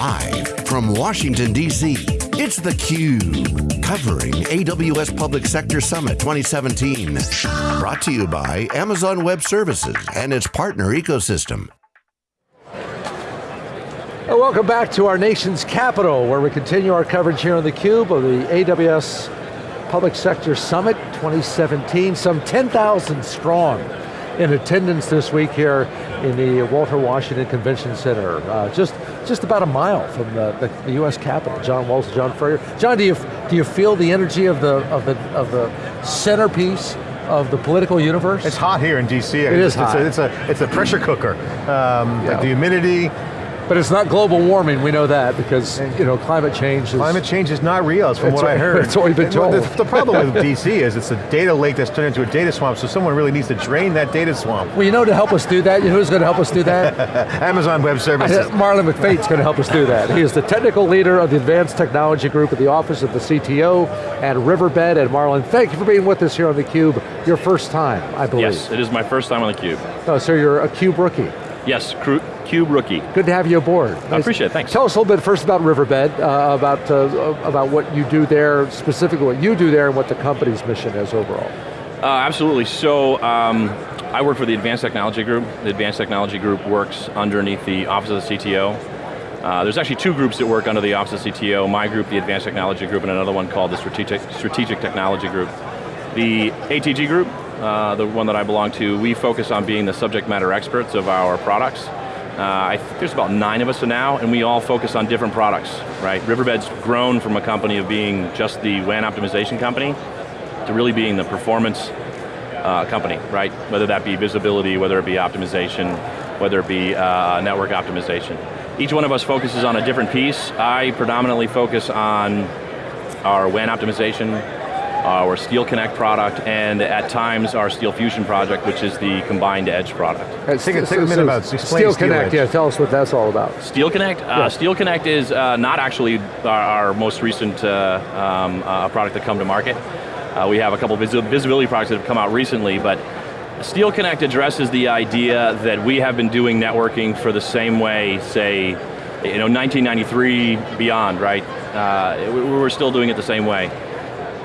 Live from Washington, D.C., it's theCUBE, covering AWS Public Sector Summit 2017. Brought to you by Amazon Web Services and its partner ecosystem. welcome back to our nation's capital, where we continue our coverage here on theCUBE of the AWS Public Sector Summit 2017, some 10,000 strong in attendance this week here in the Walter Washington Convention Center. Uh, just, just about a mile from the, the, the, U.S. Capitol. John Walls, John Furrier. John, do you, do you feel the energy of the, of the, of the centerpiece of the political universe? It's hot here in DC. It is hot. It's a, it's a, it's a pressure cooker. Um, yeah. The humidity, but it's not global warming, we know that, because you know, climate change is... Climate change is not real, from what, what I heard. That's what we've been told. The, the problem with DC is it's a data lake that's turned into a data swamp, so someone really needs to drain that data swamp. Well, you know to help us do that, you know who's going to help us do that? Amazon Web Services. Marlon McFate's going to help us do that. He is the technical leader of the Advanced Technology Group at the Office of the CTO and Riverbed. And Marlon, thank you for being with us here on theCUBE. Your first time, I believe. Yes, it is my first time on theCUBE. Oh, so you're a CUBE rookie. Yes, CUBE rookie. Good to have you aboard. I appreciate it, thanks. Tell us a little bit first about Riverbed, uh, about, uh, about what you do there, specifically what you do there and what the company's mission is overall. Uh, absolutely, so um, I work for the Advanced Technology Group. The Advanced Technology Group works underneath the Office of the CTO. Uh, there's actually two groups that work under the Office of the CTO, my group, the Advanced Technology Group, and another one called the Strategic, Strategic Technology Group. The ATG group, uh, the one that I belong to, we focus on being the subject matter experts of our products. Uh, I think there's about nine of us now, and we all focus on different products, right? Riverbed's grown from a company of being just the WAN optimization company to really being the performance uh, company, right? Whether that be visibility, whether it be optimization, whether it be uh, network optimization. Each one of us focuses on a different piece. I predominantly focus on our WAN optimization, our Steel Connect product, and at times our Steel Fusion project, which is the combined edge product. Uh, take, a, take a minute about Steel, Steel Connect, edge. yeah, tell us what that's all about. Steel Connect? Uh. Steel Connect is uh, not actually our, our most recent uh, um, uh, product to come to market. Uh, we have a couple vis visibility products that have come out recently, but Steel Connect addresses the idea that we have been doing networking for the same way, say, you know, 1993 beyond, right? we're still doing it the same way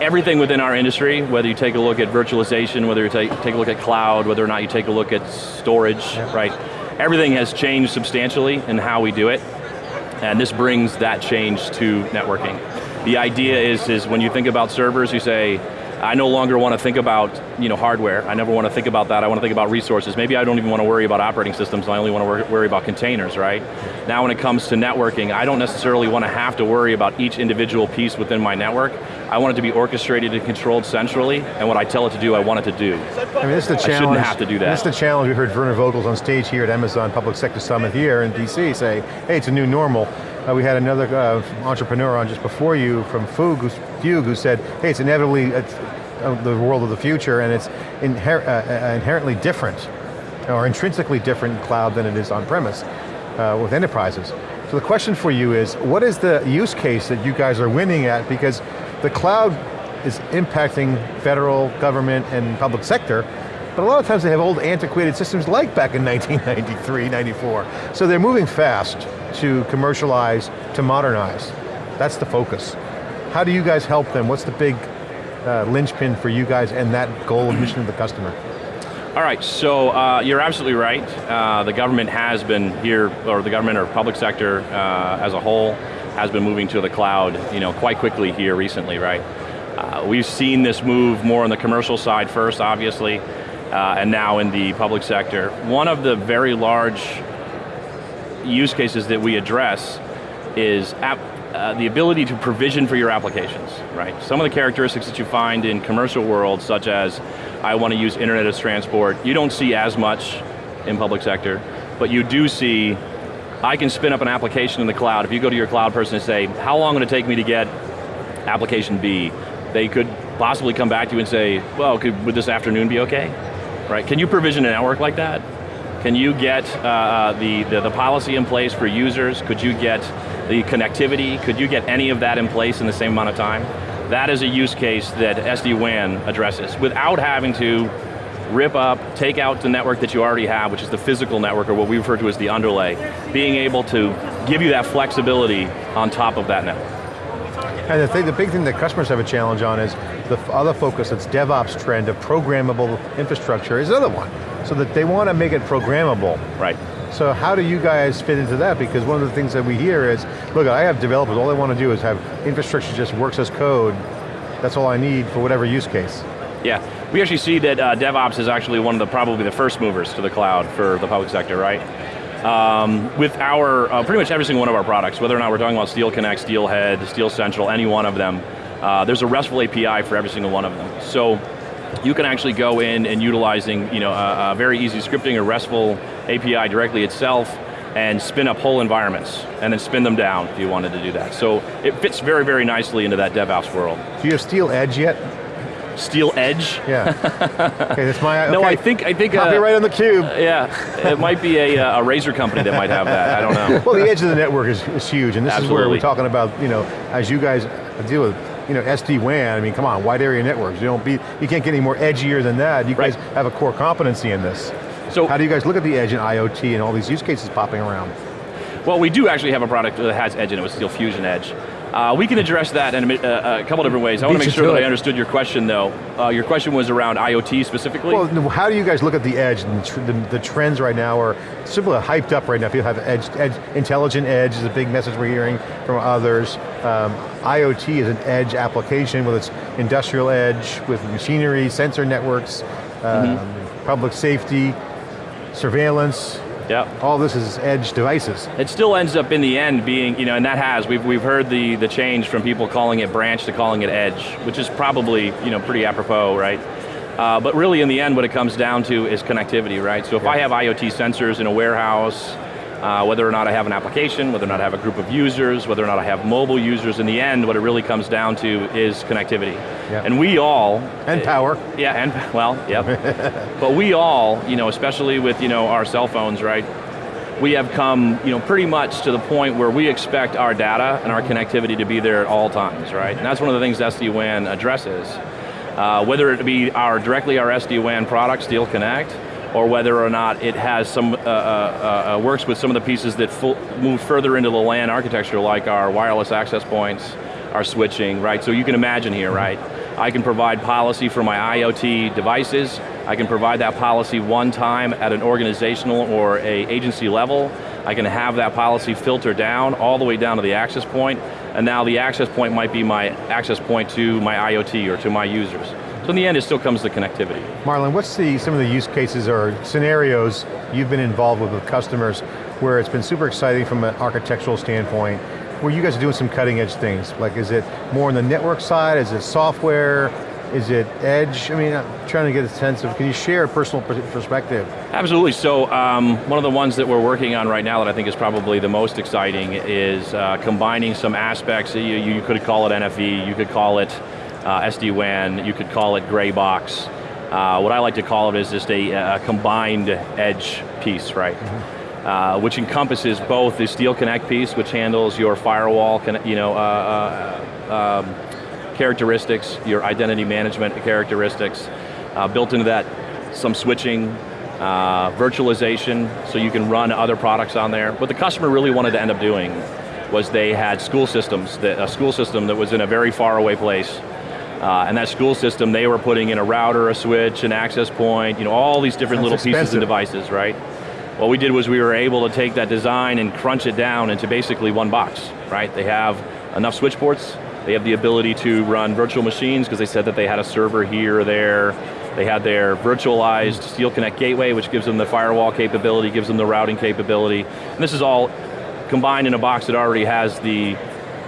everything within our industry, whether you take a look at virtualization, whether you take, take a look at cloud, whether or not you take a look at storage, yeah. right? Everything has changed substantially in how we do it, and this brings that change to networking. The idea is, is when you think about servers, you say, I no longer want to think about you know, hardware. I never want to think about that. I want to think about resources. Maybe I don't even want to worry about operating systems. I only want to worry about containers, right? Now when it comes to networking, I don't necessarily want to have to worry about each individual piece within my network. I want it to be orchestrated and controlled centrally, and what I tell it to do, I want it to do. I mean, this is the challenge. I shouldn't have to do that. This is the challenge. We heard Werner Vogels on stage here at Amazon Public Sector Summit here in DC say, hey, it's a new normal. Uh, we had another uh, entrepreneur on just before you from Fugue, who said, hey, it's inevitably, it's, the world of the future and it's inher uh, uh, inherently different or intrinsically different in cloud than it is on-premise uh, with enterprises. So the question for you is, what is the use case that you guys are winning at? Because the cloud is impacting federal, government, and public sector, but a lot of times they have old antiquated systems like back in 1993, 94. So they're moving fast to commercialize, to modernize. That's the focus. How do you guys help them? What's the big uh, linchpin for you guys and that goal and mission of the customer? All right, so uh, you're absolutely right. Uh, the government has been here, or the government or public sector uh, as a whole has been moving to the cloud you know, quite quickly here recently, right? Uh, we've seen this move more on the commercial side first, obviously, uh, and now in the public sector. One of the very large use cases that we address is app, uh, the ability to provision for your applications, right? Some of the characteristics that you find in commercial world, such as I want to use internet as transport, you don't see as much in public sector, but you do see, I can spin up an application in the cloud. If you go to your cloud person and say, how long would it take me to get application B? They could possibly come back to you and say, well, could, would this afternoon be okay? Right, can you provision a network like that? Can you get uh, the, the, the policy in place for users? Could you get the connectivity, could you get any of that in place in the same amount of time? That is a use case that SD-WAN addresses without having to rip up, take out the network that you already have, which is the physical network, or what we refer to as the underlay. Being able to give you that flexibility on top of that network. And the, thing, the big thing that customers have a challenge on is the other focus, that's DevOps trend of programmable infrastructure is another one. So that they want to make it programmable. Right. So how do you guys fit into that? Because one of the things that we hear is, look, I have developers, all they want to do is have infrastructure just works as code. That's all I need for whatever use case. Yeah, we actually see that uh, DevOps is actually one of the, probably the first movers to the cloud for the public sector, right? Um, with our, uh, pretty much every single one of our products, whether or not we're talking about Steel Connect, Steelhead, Steel Central, any one of them, uh, there's a RESTful API for every single one of them. So you can actually go in and utilizing you know, a, a very easy scripting or RESTful API directly itself and spin up whole environments, and then spin them down if you wanted to do that. So it fits very, very nicely into that DevOps world. Do you have Steel Edge yet? Steel Edge? Yeah. okay, that's my, okay. No, I think, I think- Copyright on the cube. Uh, yeah, it might be a, uh, a razor company that might have that, I don't know. Well, the edge of the network is, is huge, and this is where we're talking about, you know, as you guys deal with, you know, SD-WAN, I mean, come on, wide area networks, you don't be, you can't get any more edgier than that. You guys have a core competency in this. So- How do you guys look at the edge and IoT and all these use cases popping around? Well, we do actually have a product that has Edge in it with Steel Fusion Edge. Uh, we can address that in a, uh, a couple different ways. I want to make sure that. I understood your question though. Uh, your question was around IoT specifically? Well, how do you guys look at the edge and the, tr the, trends right now are simply hyped up right now. People have edge, edge, intelligent edge is a big message we're hearing from others. Um, IoT is an edge application whether its industrial edge, with machinery, sensor networks, um, public safety, surveillance, yeah. all this is edge devices. It still ends up in the end being, you know, and that has, we've, we've heard the, the change from people calling it branch to calling it edge, which is probably, you know, pretty apropos, right? Uh, but really in the end what it comes down to is connectivity, right? So if I have IoT sensors in a warehouse, uh, whether or not I have an application, whether or not I have a group of users, whether or not I have mobile users, in the end what it really comes down to is connectivity. Yeah. And we all, And power. yeah, and, well, yep. but we all, you know, especially with, you know, our cell phones, right? We have come, you know, pretty much to the point where we expect our data and our connectivity to be there at all times, right? And that's one of the things SD-WAN addresses. Uh, whether it be our, directly our SD-WAN product, Steel Connect, or whether or not it has some, uh, uh, uh, works with some of the pieces that full, move further into the LAN architecture, like our wireless access points, our switching, right? So you can imagine here, right? I can provide policy for my IoT devices, I can provide that policy one time at an organizational or a agency level, I can have that policy filter down all the way down to the access point, and now the access point might be my access point to my IoT or to my users. So in the end, it still comes to connectivity. Marlon, what's the, some of the use cases or scenarios you've been involved with with customers where it's been super exciting from an architectural standpoint, where you guys are doing some cutting edge things? Like is it more on the network side, is it software, is it edge? I mean, I'm trying to get a sense of, can you share a personal perspective? Absolutely, so um, one of the ones that we're working on right now that I think is probably the most exciting is uh, combining some aspects, you, you could call it NFV, you could call it uh, SD-WAN, you could call it gray box. Uh, what I like to call it is just a, a combined edge piece, right? Uh, which encompasses both the Steel Connect piece, which handles your firewall, you know, uh, uh, um, characteristics, your identity management characteristics, uh, built into that some switching, uh, virtualization, so you can run other products on there. What the customer really wanted to end up doing was they had school systems, that, a school system that was in a very far away place, uh, and that school system, they were putting in a router, a switch, an access point, you know, all these different That's little pieces expensive. and devices, right? What we did was we were able to take that design and crunch it down into basically one box, right? They have enough switch ports, they have the ability to run virtual machines because they said that they had a server here or there. They had their virtualized Steel Connect gateway, which gives them the firewall capability, gives them the routing capability. And this is all combined in a box that already has the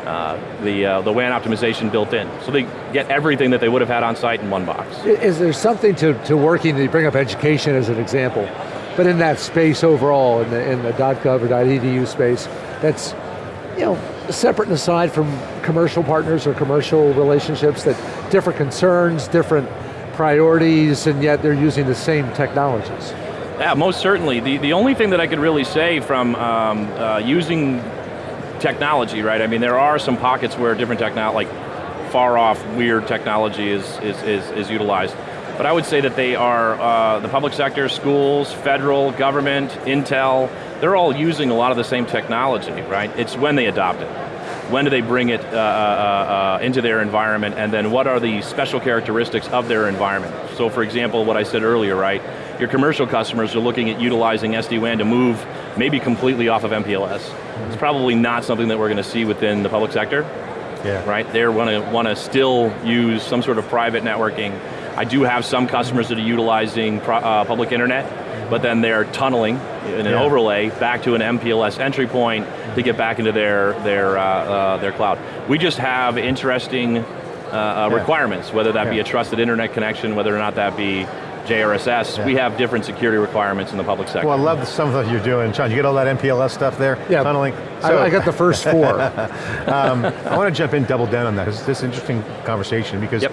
uh, the, uh, the WAN optimization built in. So they get everything that they would have had on site in one box. Is there something to, to working, you bring up education as an example, but in that space overall, in the, in the .gov or .edu space, that's you know, separate and aside from commercial partners or commercial relationships that different concerns, different priorities, and yet they're using the same technologies. Yeah, most certainly. The, the only thing that I could really say from um, uh, using technology, right? I mean, there are some pockets where different technology, like far off, weird technology is, is, is, is utilized. but I would say that they are uh, the public sector, schools, federal, government, Intel, they're all using a lot of the same technology, right? It's when they adopt it. When do they bring it uh, uh, uh, into their environment, and then what are the special characteristics of their environment? So for example, what I said earlier, right? Your commercial customers are looking at utilizing SD-WAN to move maybe completely off of MPLS. It's probably not something that we're going to see within the public sector, Yeah. right? They want to want to still use some sort of private networking. I do have some customers that are utilizing pro, uh, public internet, but then they're tunneling in an Yeah. overlay back to an MPLS entry point to get back into their their uh, uh, their cloud. We just have interesting uh, uh, Yeah. requirements, whether that be a trusted internet connection, whether or not that be JRSS. Yeah. We have different security requirements in the public sector. Well, I love some of what you're doing. John, you get all that MPLS stuff there? Yeah, Tunneling? I, I got the first four. um, I want to jump in, double down on that. It's this interesting conversation because Yep.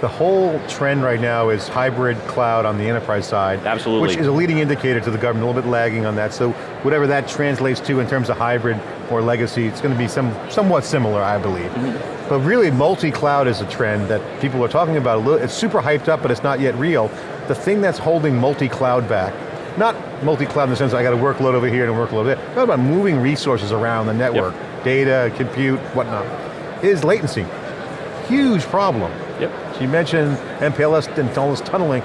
the whole trend right now is hybrid cloud on the enterprise side. Absolutely. Which is a leading indicator to the government, a little bit lagging on that. So whatever that translates to in terms of hybrid or legacy, it's going to be some, somewhat similar, I believe. Mm-hmm. But really, multi-cloud is a trend that people are talking about. A little, it's super hyped up, but it's not yet real. The thing that's holding multi-cloud back, not multi-cloud in the sense I got a workload over here and a workload over there, not about moving resources around the network, data, compute, whatnot, is latency. Huge problem. Yep. So you mentioned MPLS and all this tunneling.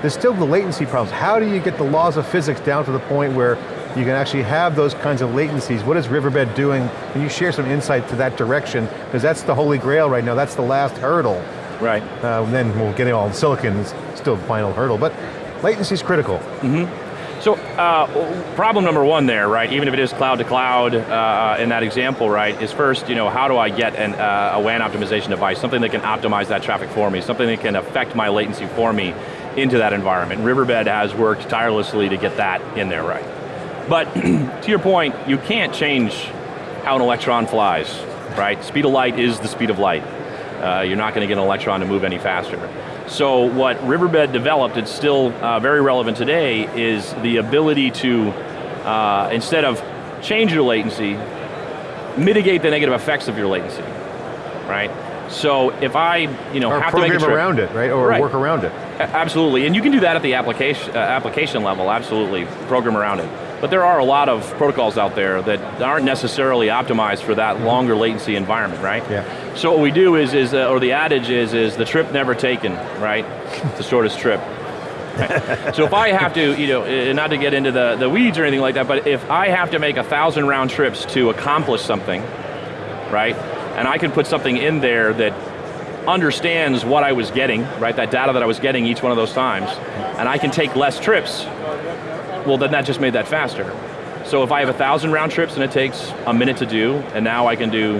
There's still the latency problems. How do you get the laws of physics down to the point where you can actually have those kinds of latencies? What is Riverbed doing? Can you share some insight to that direction? Because that's the holy grail right now. That's the last hurdle. Right. Uh, then we'll get it all in silicon, still the final hurdle. But latency is critical. So, uh, problem number one there, right, even if it is cloud to cloud uh, in that example, right, is first, you know, how do I get an, uh, a WAN optimization device, something that can optimize that traffic for me, something that can affect my latency for me into that environment. Riverbed has worked tirelessly to get that in there right. But to your point, you can't change how an electron flies, right? Speed of light is the speed of light. Uh, you're not going to get an electron to move any faster. So what Riverbed developed, it's still uh, very relevant today, is the ability to, uh, instead of change your latency, mitigate the negative effects of your latency, right? So if I, you know, Or have to make a program around it, right? Or Right. work around it. a- Absolutely, and you can do that at the application, uh, application level, absolutely, program around it. But there are a lot of protocols out there that aren't necessarily optimized for that longer latency environment, right? Yeah. So what we do is, is uh, or the adage is, is the trip never taken, right? It's the shortest trip. Right. so if I have to, you know, not to get into the, the weeds or anything like that, but if I have to make a thousand round trips to accomplish something, right? And I can put something in there that understands what I was getting, right? That data that I was getting each one of those times, and I can take less trips, well then that just made that faster. So if I have a thousand round trips and it takes a minute to do, and now I can do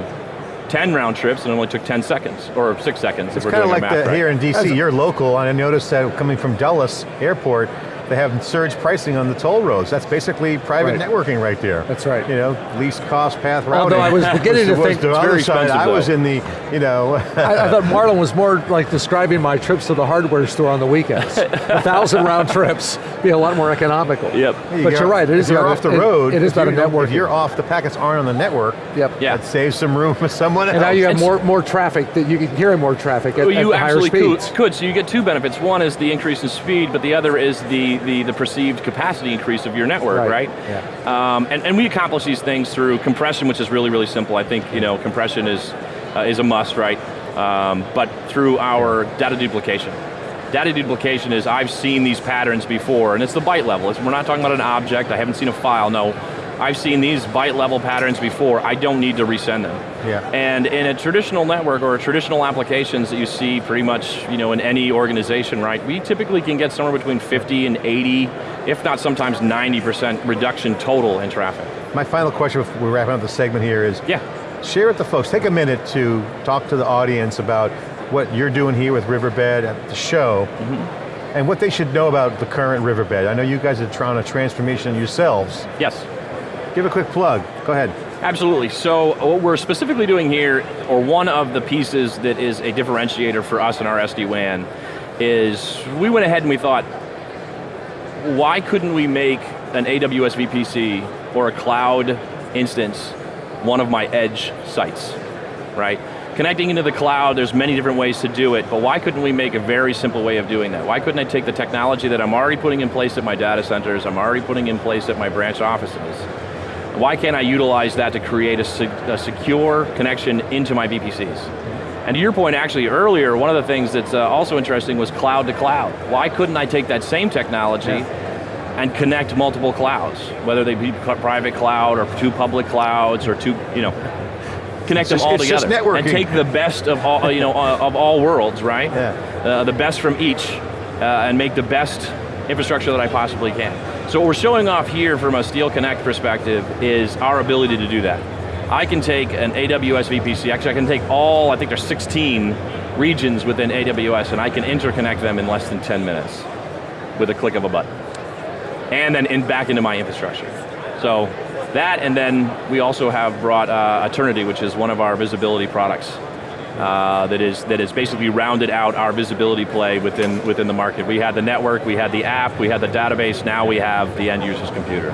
10 round trips and it only took 10 seconds, or six seconds if It's we're kind of doing like our math the, right. here in DC, you're local, and I noticed that coming from Dulles Airport, they have surge pricing on the toll roads. That's basically private Right. networking right there. That's right. You know, least cost path routing. Although I was beginning to think the it's other very side. I was in the, you know, I, I thought Marlon was more like describing my trips to the hardware store on the weekends. a thousand round trips be a lot more economical. Yep. But go- you're right, it is you're off the it- road. it is if about a you don't- networking. If you're off, the packets aren't on the network. Yep. Yeah. That saves some room for someone else. And now you have It's- more more traffic that you can carry more traffic at, Well, you the higher absolutely could, speeds. could, so you get two benefits. One is the increase in speed, but the other is the, the, the perceived capacity increase of your network, Right, right? Um, and, and we accomplish these things through compression, which is really, really simple. I think you know compression is, uh, is a must, right? Um, but through our data duplication. Data duplication is, I've seen these patterns before, and it's the byte level. It's, we're not talking about an object, I haven't seen a file, no. I've seen these byte level patterns before, I don't need to resend them. Yeah. And in a traditional network or traditional applications that you see pretty much you know, in any organization, right, we typically can get somewhere between 50 and 80, if not sometimes 90% reduction total in traffic. My final question before we're wrapping up the segment here is, Yeah. share with the folks, take a minute to talk to the audience about what you're doing here with Riverbed at the show, Mm-hmm. and what they should know about the current Riverbed. I know you guys are trying a transformation yourselves. Yes. Give a quick plug, go ahead. Absolutely, so what we're specifically doing here, or one of the pieces that is a differentiator for us in our SD-WAN, is we went ahead and we thought, why couldn't we make an AWS VPC or a cloud instance one of my edge sites, right? connecting into the cloud, there's many different ways to do it, but why couldn't we make a very simple way of doing that? Why couldn't I take the technology that I'm already putting in place at my data centers, I'm already putting in place at my branch offices, why can't I utilize that to create a, se a secure connection into my VPCs? And to your point actually earlier, one of the things that's uh, also interesting was cloud to cloud. Why couldn't I take that same technology yeah. and connect multiple clouds, whether they be private cloud or two public clouds or two, you know, connect it's them just, all together and take the best of all, you know, uh, of all worlds, right? Yeah. Uh, the best from each, uh, and make the best infrastructure that I possibly can. So what we're showing off here from a Steel Connect perspective is our ability to do that. I can take an AWS VPC, actually I can take all, I think there's 16 regions within AWS and I can interconnect them in less than 10 minutes with a click of a button. And then in, back into my infrastructure. So that, and then we also have brought uh, Aternity, which is one of our visibility products. Uh, that is that is basically rounded out our visibility play within within the market. We had the network, we had the app, we had the database. Now we have the end user's computer.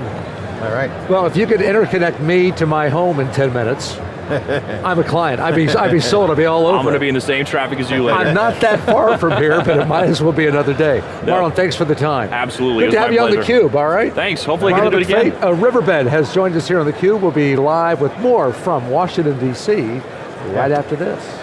All right. Well, if you could interconnect me to my home in 10 minutes, I'm a client. I'd be, I'd be sold, I'd be all over. I'm going to be in the same traffic as you later. I'm not that far from here, but it might as well be another day. No. Marlon, thanks for the time. Absolutely, Good to have you pleasure. on theCUBE, all right? Thanks, hopefully Marlon get to do it again. Uh, Riverbed has joined us here on theCUBE. We'll be live with more from Washington, D.C. right after this.